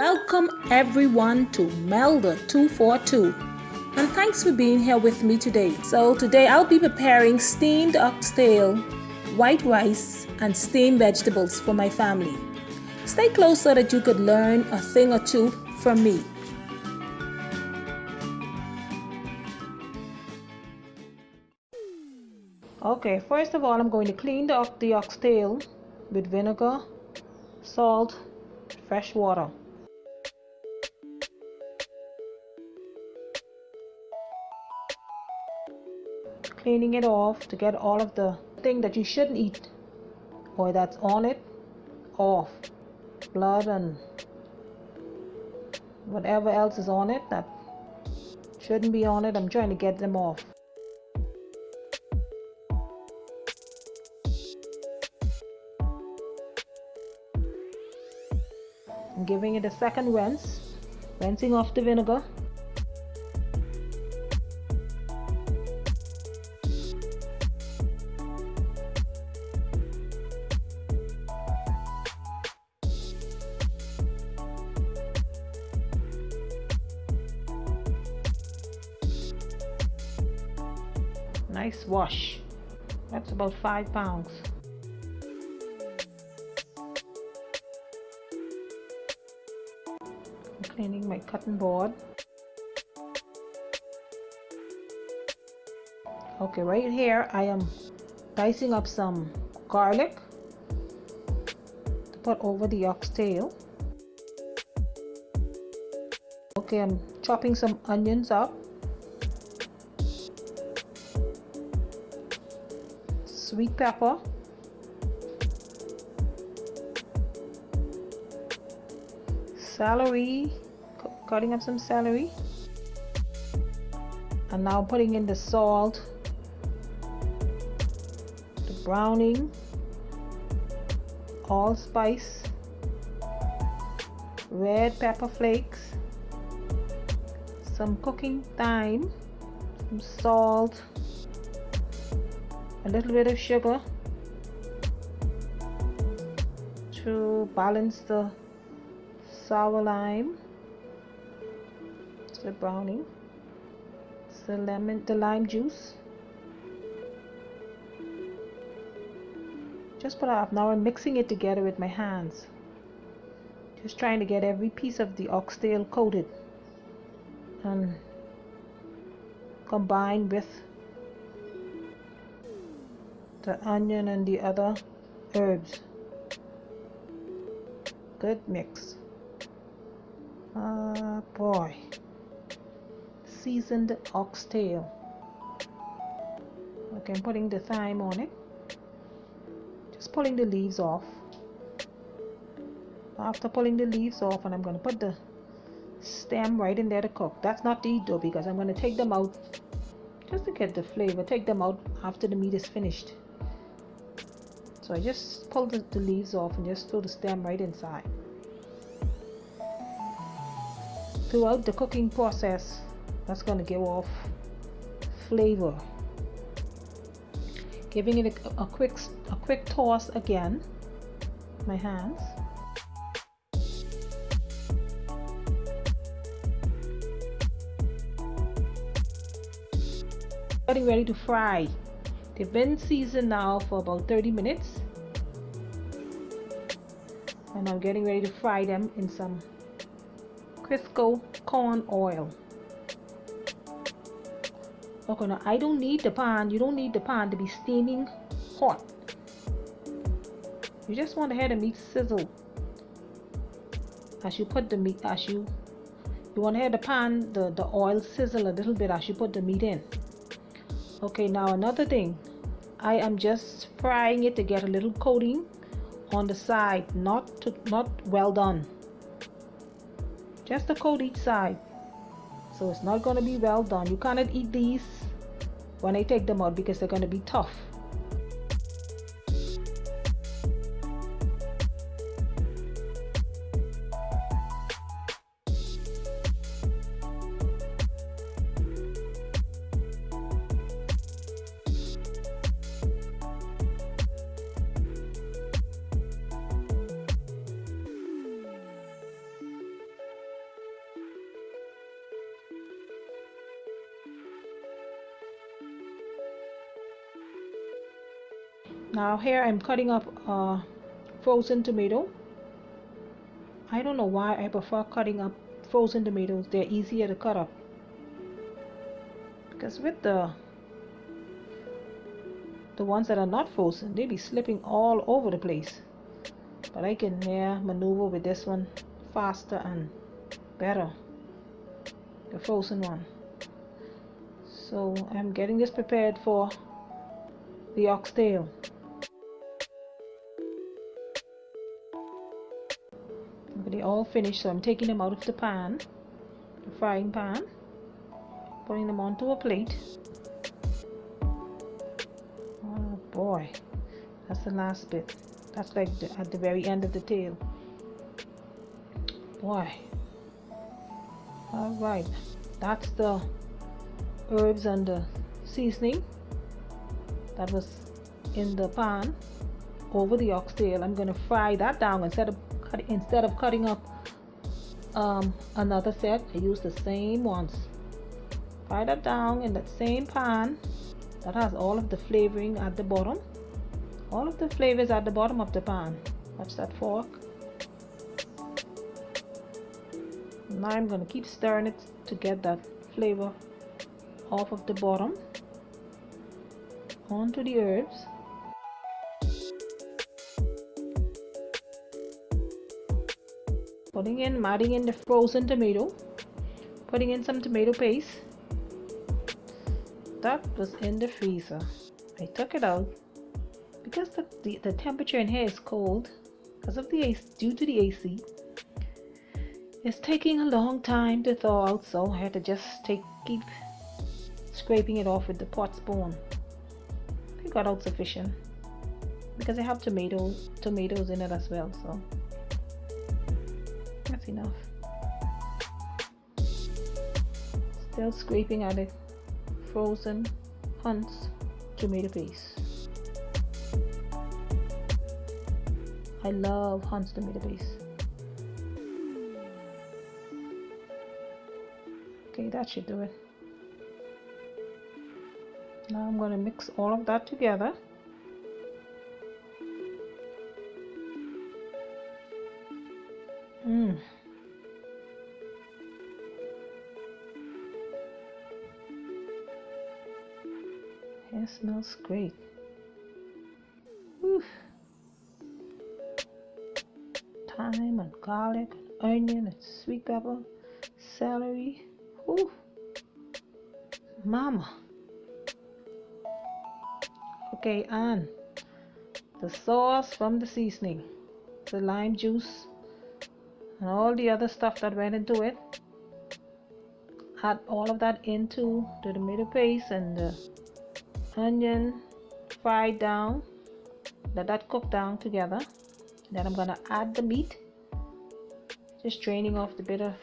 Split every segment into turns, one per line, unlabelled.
Welcome everyone to Melda 242 and thanks for being here with me today. So today I'll be preparing steamed oxtail, white rice and steamed vegetables for my family. Stay close so that you could learn a thing or two from me. Okay, first of all, I'm going to clean the, the oxtail with vinegar, salt, fresh water. Cleaning it off to get all of the thing that you shouldn't eat or that's on it off. Blood and whatever else is on it that shouldn't be on it. I'm trying to get them off. I'm giving it a second rinse, rinsing off the vinegar. Wash. That's about five pounds. I'm cleaning my cutting board okay right here I am dicing up some garlic to put over the oxtail okay I'm chopping some onions up sweet pepper celery. Cutting up some celery. And now putting in the salt. The browning. Allspice red pepper flakes. Some cooking thyme. Some salt a little bit of sugar to balance the sour lime the browning the lemon the lime juice. Just put up now I'm mixing it together with my hands. Just trying to get every piece of the oxtail coated and combined with the onion and the other herbs. Good mix. Ah boy. Seasoned oxtail. Okay I'm putting the thyme on it. Just pulling the leaves off. After pulling the leaves off and I'm going to put the stem right in there to cook. That's not to eat though because I'm going to take them out just to get the flavor. Take them out after the meat is finished so I just pull the, the leaves off and just throw the stem right inside. Throughout the cooking process that's going to give off flavor. Giving it a, a quick a quick toss again. My hands. Getting ready to fry. They've been seasoned now for about 30 minutes and I'm getting ready to fry them in some Crisco corn oil. Okay now I don't need the pan. You don't need the pan to be steaming hot. You just want to have the meat sizzle. As you put the meat as you you want to have the pan the the oil sizzle a little bit as you put the meat in. Okay now another thing. I am just frying it to get a little coating on the side not to, not well done. Just a coat each side. So it's not going to be well done. You cannot eat these when I take them out because they're going to be tough now here I'm cutting up a frozen tomato. I don't know why I prefer cutting up frozen tomatoes. They're easier to cut up. Because with the the ones that are not frozen they be slipping all over the place. But I can yeah, maneuver with this one faster and better the frozen one. So I'm getting this prepared for the oxtail all finished. So I'm taking them out of the pan the frying pan putting them onto a plate. Oh boy. That's the last bit. That's like the, at the very end of the tail boy. All right. That's the herbs and the seasoning that was in the pan over the oxtail. I'm to fry that down instead of instead of cutting up um, another set I use the same ones. Fry that down in that same pan. That has all of the flavoring at the bottom. All of the flavors at the bottom of the pan. Watch that fork. Now I'm going to keep stirring it to get that flavor off of the bottom. Onto the herbs putting in adding in the frozen tomato putting in some tomato paste. That was in the freezer. I took it out because the, the, the temperature in here is cold because of the AC, due to the AC it's taking a long time to thaw out so I had to just take keep scraping it off with the pot spoon. It got out sufficient because I have tomato tomatoes in it as well so enough. Still scraping at it. Frozen Hunt's tomato paste. I love Hunt's tomato paste. Okay, that should do it. Now I'm going to mix all of that together. Smells great. Whew. Thyme and garlic and onion and sweet pepper, celery. Whew. Mama. Okay, and the sauce from the seasoning, the lime juice and all the other stuff that went into it add all of that into the tomato paste and the onion fried down let that cook down together. Then I'm gonna add the meat. Just draining off the bit of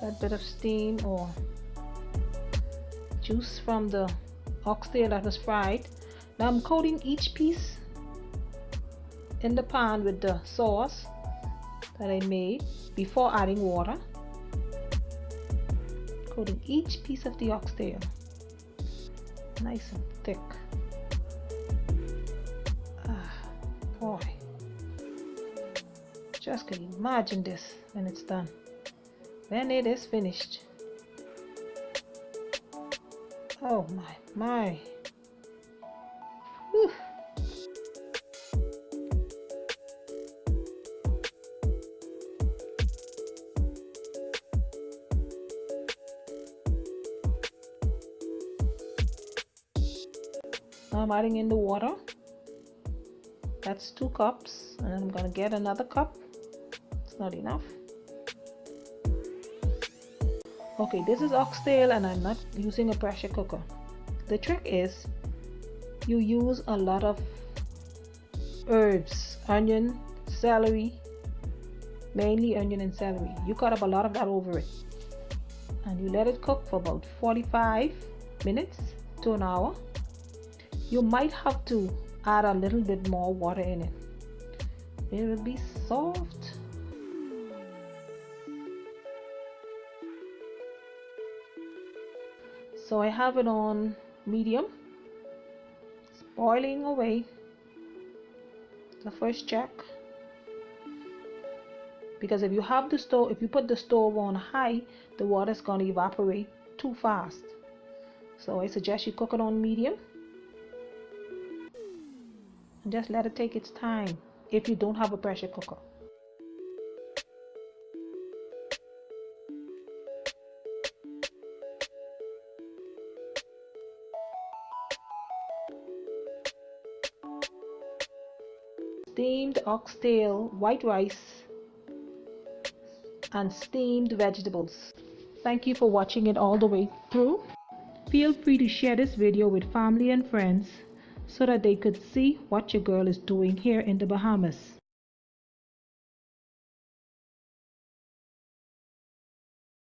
that bit of steam or juice from the oxtail that was fried. Now I'm coating each piece in the pan with the sauce that I made before adding water. Coating each piece of the oxtail nice and thick. Ah, boy. Just can imagine this when it's done. When it is finished. Oh my, my. Now I'm adding in the water. That's two cups and I'm gonna get another cup. It's not enough. Okay, this is oxtail and I'm not using a pressure cooker. The trick is you use a lot of herbs, onion, celery, mainly onion and celery. You cut up a lot of that over it. And you let it cook for about 45 minutes to an hour you might have to add a little bit more water in it. It will be soft. So I have it on medium. It's boiling away. The first check. Because if you have the stove if you put the stove on high the water is going to evaporate too fast. So I suggest you cook it on medium just let it take its time if you don't have a pressure cooker steamed oxtail, white rice, and steamed vegetables. Thank you for watching it all the way through. Feel free to share this video with family and friends so that they could see what your girl is doing here in the Bahamas.